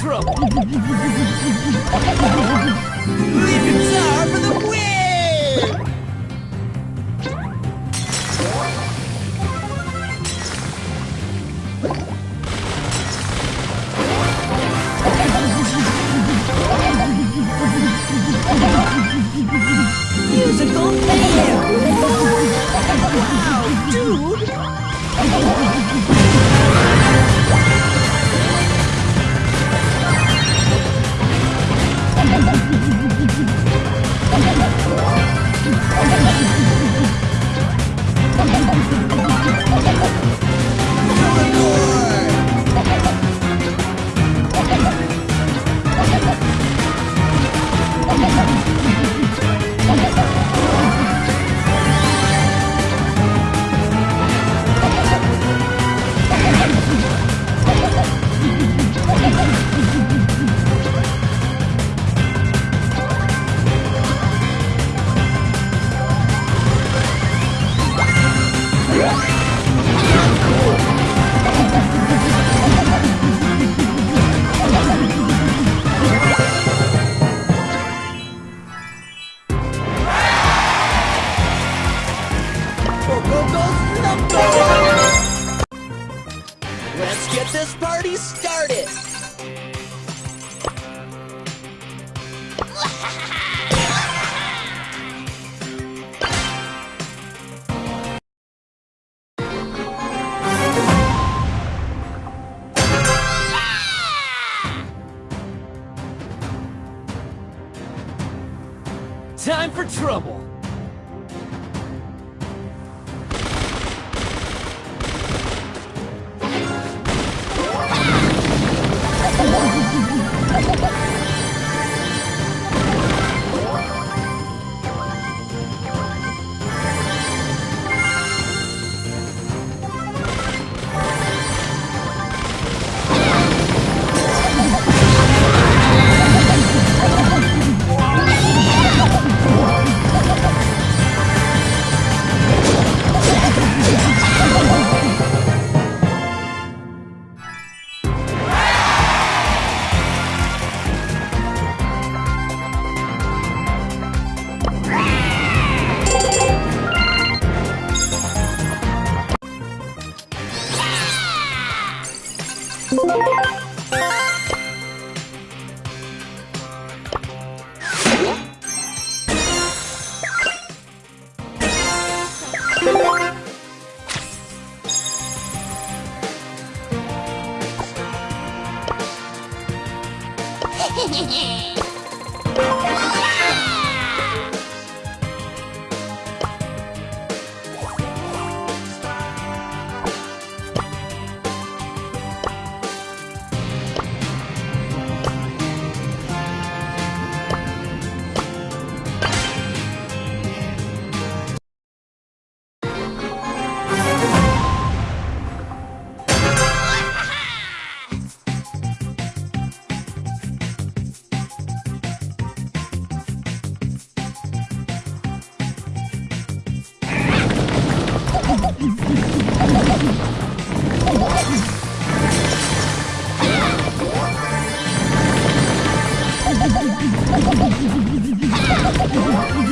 trouble. Lead guitar for the win! Get this party started! Time for trouble. Hehehehe これ。